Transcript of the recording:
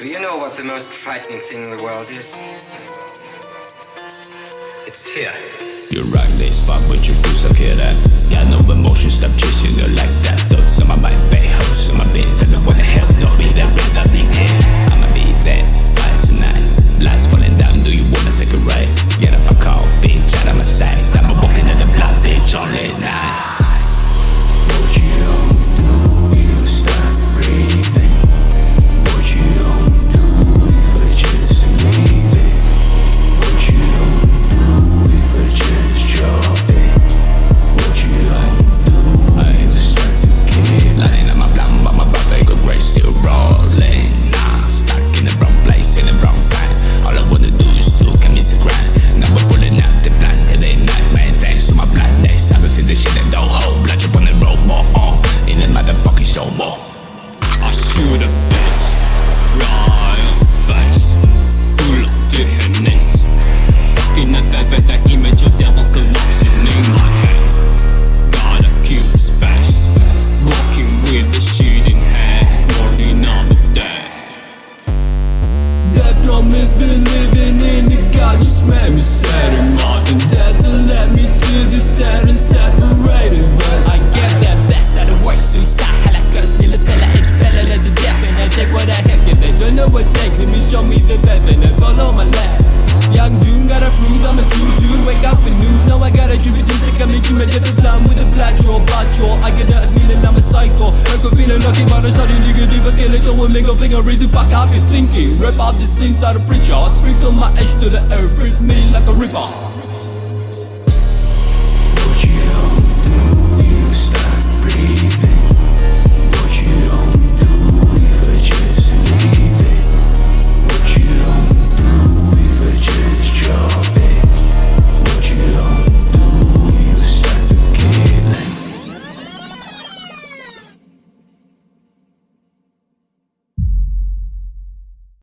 Do you know what the most frightening thing in the world is? It's fear. You run this far, but you do suck at that. Got no emotion, stop chasing you like that. Eh? Has been living in the God just made me sad and modern That to led me to the sad and separated west I get that best out of worst suicide. Hela curse till it tell it fell let the death and I take what I have given Don't know what's next, let me show me the best and I follow my lap Young Doom got a prove I'm a true dude. Wake up the news, now I gotta tribute to come making me get the plan with a plateau Bacho, I get that feeling I'm a psycho. I could feeling lucky but I started deep I skeleton with middle finger raising fuck up you thinking Rip out the sins out of preacher. Sprinkle my ash to the earth, rip me like a ripper